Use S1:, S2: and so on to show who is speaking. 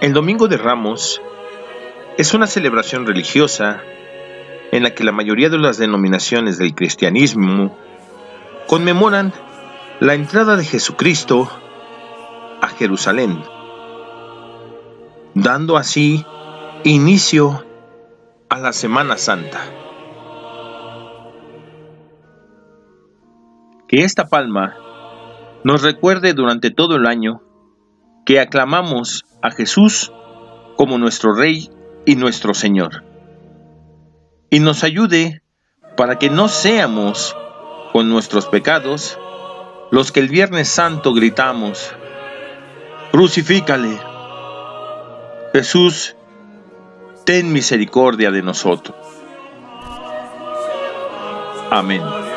S1: El Domingo de Ramos es una celebración religiosa en la que la mayoría de las denominaciones del cristianismo conmemoran la entrada de Jesucristo a Jerusalén, dando así inicio a la Semana Santa. Que esta palma nos recuerde durante todo el año que aclamamos a Jesús como nuestro Rey y nuestro Señor. Y nos ayude para que no seamos con nuestros pecados los que el Viernes Santo gritamos, crucifícale. Jesús, ten misericordia de nosotros. Amén.